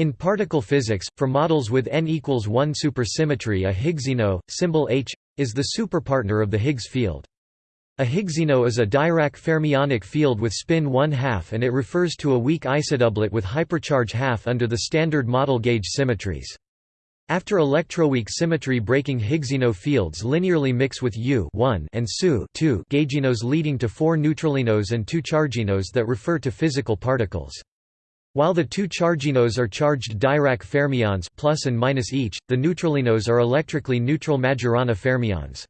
In particle physics, for models with n equals 1 supersymmetry a Higgsino, symbol H, is the superpartner of the Higgs field. A Higgsino is a Dirac fermionic field with spin 1 half and it refers to a weak isodoublet with hypercharge half under the standard model gauge symmetries. After electroweak symmetry breaking Higgsino fields linearly mix with U and SU gauginos leading to four neutralinos and two charginos that refer to physical particles. While the two charginos are charged Dirac fermions plus and minus each, the neutralinos are electrically neutral Majorana fermions.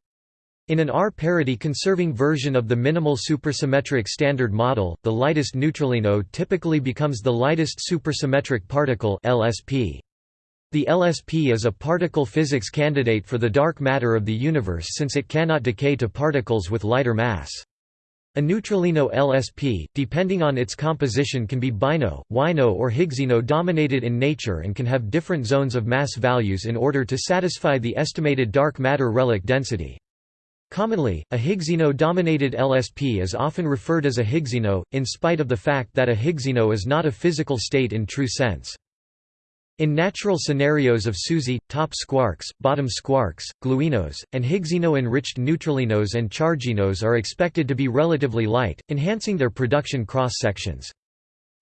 In an R-parity conserving version of the minimal supersymmetric standard model, the lightest neutralino typically becomes the lightest supersymmetric particle LSP. The LSP is a particle physics candidate for the dark matter of the universe since it cannot decay to particles with lighter mass. A neutralino LSP, depending on its composition can be bino, wino or Higgsino dominated in nature and can have different zones of mass values in order to satisfy the estimated dark matter relic density. Commonly, a Higgsino-dominated LSP is often referred as a Higgsino, in spite of the fact that a Higgsino is not a physical state in true sense. In natural scenarios of SUSY, top squarks, bottom squarks, gluinos, and Higgsino-enriched neutralinos and charginos are expected to be relatively light, enhancing their production cross-sections.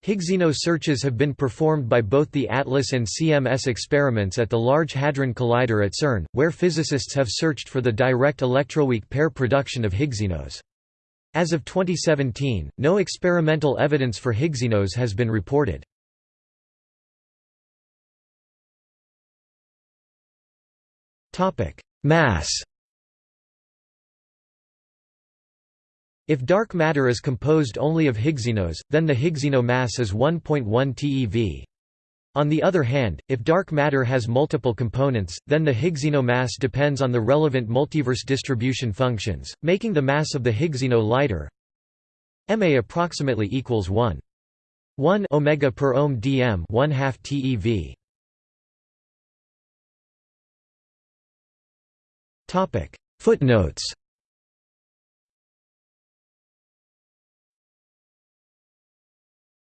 Higgsino searches have been performed by both the ATLAS and CMS experiments at the Large Hadron Collider at CERN, where physicists have searched for the direct electroweak pair production of Higgsinos. As of 2017, no experimental evidence for Higgsinos has been reported. Mass If dark matter is composed only of Higgsino, then the Higgsino mass is 1.1 TeV. On the other hand, if dark matter has multiple components, then the Higgsino mass depends on the relevant multiverse distribution functions, making the mass of the Higgsino lighter. Ma approximately equals 1. 1 omega per ohm dm 1 half TeV. Topic. Footnotes